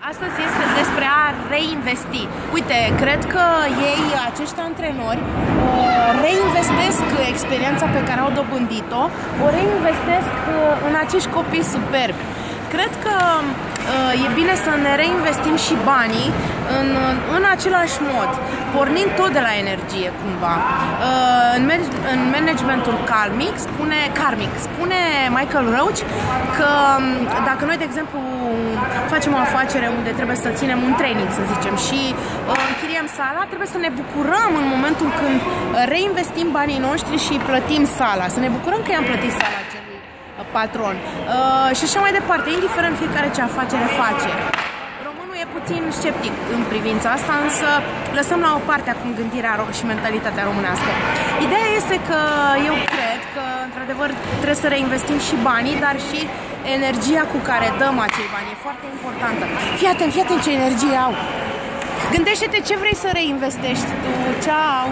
Astăzi este despre a reinvesti. Uite, cred că ei, acești antrenori, reinvestesc experiența pe care au dobândit-o, o reinvestesc în acești copii superbi. Cred că uh, e bine să ne reinvestim și banii în, în același mod, pornind tot de la energie cumva. Uh, în, în managementul karmic spune, karmic spune Michael Roach că um, dacă noi, de exemplu, facem o afacere unde trebuie să ținem un training, să zicem, și uh, închiriem sala, trebuie să ne bucurăm în momentul când reinvestim banii noștri și plătim sala, să ne bucurăm că i-am plătit sala patron uh, și așa mai departe, indiferent fiecare ce afacere face. Românul e puțin sceptic în privința asta, însă lăsăm la o parte acum gândirea și mentalitatea românească. Ideea este că eu cred că, într-adevăr, trebuie să reinvestim și banii, dar și energia cu care dăm acei bani. E foarte importantă. Fii atent, fii atent ce energie au. Gândește-te ce vrei să reinvestești tu. Ceau!